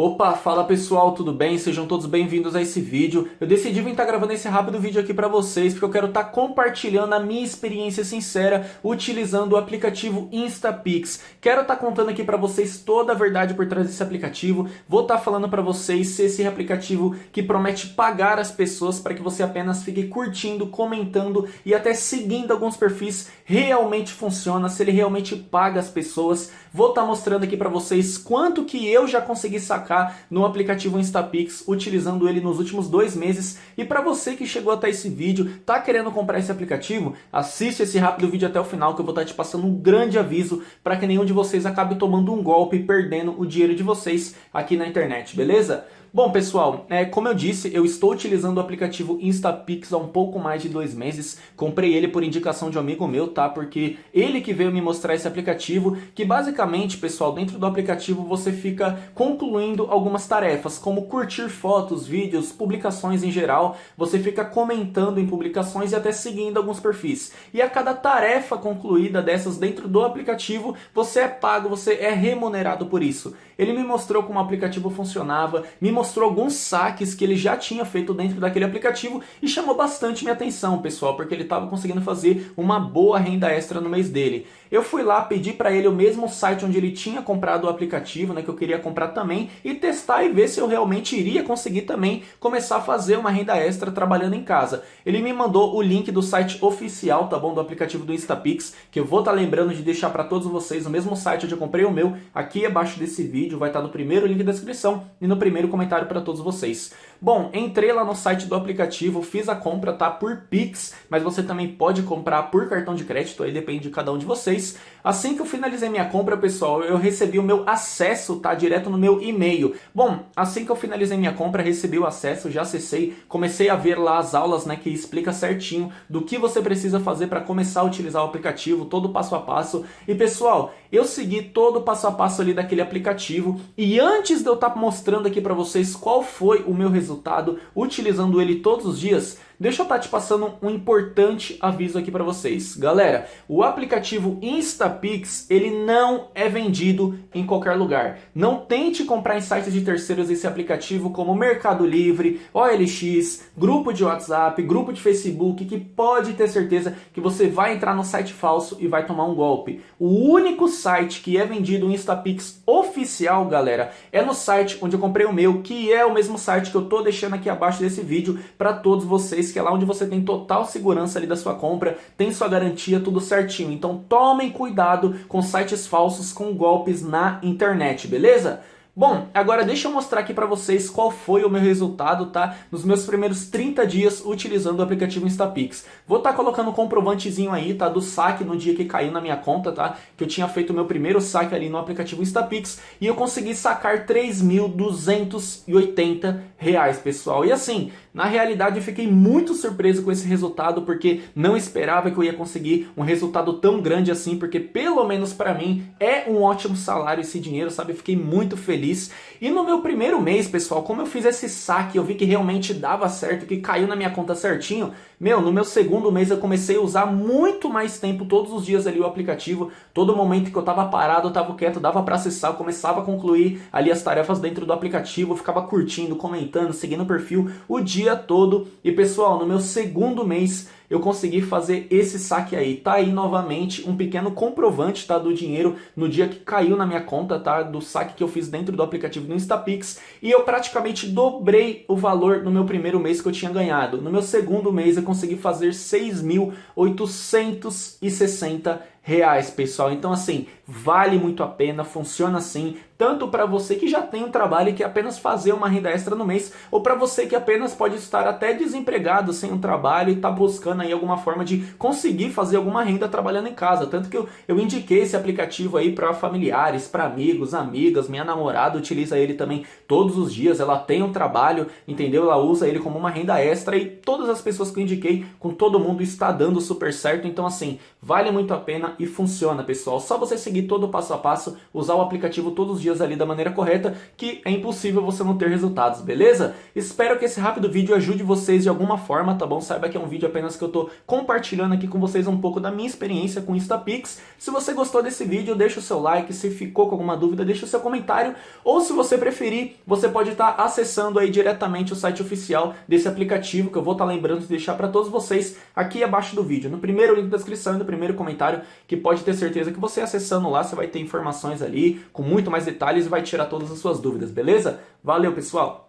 Opa, fala pessoal, tudo bem? Sejam todos bem-vindos a esse vídeo. Eu decidi vir estar tá gravando esse rápido vídeo aqui para vocês porque eu quero estar tá compartilhando a minha experiência sincera utilizando o aplicativo Instapix. Quero estar tá contando aqui para vocês toda a verdade por trás desse aplicativo. Vou estar tá falando para vocês se esse aplicativo que promete pagar as pessoas para que você apenas fique curtindo, comentando e até seguindo alguns perfis realmente funciona, se ele realmente paga as pessoas. Vou estar tá mostrando aqui para vocês quanto que eu já consegui sacar sacar no aplicativo Instapix, utilizando ele nos últimos dois meses. E para você que chegou até esse vídeo, tá querendo comprar esse aplicativo, assiste esse rápido vídeo até o final que eu vou estar tá te passando um grande aviso para que nenhum de vocês acabe tomando um golpe e perdendo o dinheiro de vocês aqui na internet, beleza? Bom, pessoal, é, como eu disse, eu estou utilizando o aplicativo Instapix há um pouco mais de dois meses. Comprei ele por indicação de um amigo meu, tá? Porque ele que veio me mostrar esse aplicativo, que basicamente, pessoal, dentro do aplicativo você fica concluindo algumas tarefas, como curtir fotos, vídeos, publicações em geral. Você fica comentando em publicações e até seguindo alguns perfis. E a cada tarefa concluída dessas dentro do aplicativo, você é pago, você é remunerado por isso. Ele me mostrou como o aplicativo funcionava, me mostrou alguns saques que ele já tinha feito dentro daquele aplicativo e chamou bastante minha atenção, pessoal, porque ele estava conseguindo fazer uma boa renda extra no mês dele. Eu fui lá, pedi para ele o mesmo site onde ele tinha comprado o aplicativo, né, que eu queria comprar também, e testar e ver se eu realmente iria conseguir também começar a fazer uma renda extra trabalhando em casa. Ele me mandou o link do site oficial, tá bom, do aplicativo do Instapix, que eu vou estar tá lembrando de deixar para todos vocês o mesmo site onde eu comprei o meu, aqui abaixo desse vídeo, vai estar no primeiro link da descrição e no primeiro comentário para todos vocês. Bom, entrei lá no site do aplicativo, fiz a compra, tá, por Pix, mas você também pode comprar por cartão de crédito, aí depende de cada um de vocês. Assim que eu finalizei minha compra, pessoal, eu recebi o meu acesso, tá, direto no meu e-mail. Bom, assim que eu finalizei minha compra, recebi o acesso, já acessei, comecei a ver lá as aulas, né, que explica certinho do que você precisa fazer para começar a utilizar o aplicativo, todo passo a passo. E pessoal, eu segui todo o passo a passo ali daquele aplicativo e antes de eu estar tá mostrando aqui para vocês qual foi o meu resultado, resultado utilizando ele todos os dias, deixa eu estar tá te passando um importante aviso aqui para vocês. Galera, o aplicativo Instapix, ele não é vendido em qualquer lugar. Não tente comprar em sites de terceiros esse aplicativo como Mercado Livre, OLX, grupo de WhatsApp, grupo de Facebook, que pode ter certeza que você vai entrar no site falso e vai tomar um golpe. O único site que é vendido o Instapix oficial, galera, é no site onde eu comprei o meu, que é o mesmo site que eu tô deixando aqui abaixo desse vídeo para todos vocês que é lá onde você tem total segurança ali da sua compra, tem sua garantia, tudo certinho. Então tomem cuidado com sites falsos, com golpes na internet, beleza? Bom, agora deixa eu mostrar aqui para vocês qual foi o meu resultado, tá? Nos meus primeiros 30 dias utilizando o aplicativo Instapix. Vou estar tá colocando um comprovantezinho aí, tá? Do saque no dia que caiu na minha conta, tá? Que eu tinha feito o meu primeiro saque ali no aplicativo Instapix e eu consegui sacar 3.280 reais, pessoal. E assim, na realidade eu fiquei muito surpreso com esse resultado porque não esperava que eu ia conseguir um resultado tão grande assim, porque pelo menos para mim é um ótimo salário esse dinheiro, sabe? Eu fiquei muito feliz feliz. E no meu primeiro mês, pessoal, como eu fiz esse saque, eu vi que realmente dava certo, que caiu na minha conta certinho, meu, no meu segundo mês eu comecei a usar muito mais tempo, todos os dias ali o aplicativo, todo momento que eu tava parado, eu tava quieto, dava para acessar, eu começava a concluir ali as tarefas dentro do aplicativo, eu ficava curtindo, comentando, seguindo o perfil o dia todo. E pessoal, no meu segundo mês eu consegui fazer esse saque aí. Tá aí novamente um pequeno comprovante tá, do dinheiro no dia que caiu na minha conta, tá? Do saque que eu fiz dentro do aplicativo do Instapix. E eu praticamente dobrei o valor no meu primeiro mês que eu tinha ganhado. No meu segundo mês eu consegui fazer R$ 6.860 reais, pessoal. Então, assim, vale muito a pena, funciona assim, tanto para você que já tem um trabalho e quer apenas fazer uma renda extra no mês, ou para você que apenas pode estar até desempregado sem um trabalho e está buscando aí alguma forma de conseguir fazer alguma renda trabalhando em casa. Tanto que eu, eu indiquei esse aplicativo aí para familiares, para amigos, amigas, minha namorada utiliza ele também todos os dias, ela tem um trabalho, entendeu? Ela usa ele como uma renda extra e todas as pessoas que eu indiquei, com todo mundo está dando super certo, então assim, vale muito a pena e funciona, pessoal. Só você seguir todo o passo a passo, usar o aplicativo todos os dias ali da maneira correta, que é impossível você não ter resultados, beleza? Espero que esse rápido vídeo ajude vocês de alguma forma, tá bom? Saiba que é um vídeo apenas que eu tô compartilhando aqui com vocês um pouco da minha experiência com Instapix. Se você gostou desse vídeo, deixa o seu like, se ficou com alguma dúvida, deixa o seu comentário, ou se você preferir, você pode estar acessando aí diretamente o site oficial desse aplicativo, que eu vou estar lembrando de deixar para todos vocês aqui abaixo do vídeo, no primeiro link da descrição e no primeiro comentário, que pode ter certeza que você acessando lá, você vai ter informações ali, com muito mais detalhes e vai tirar todas as suas dúvidas, beleza? Valeu, pessoal!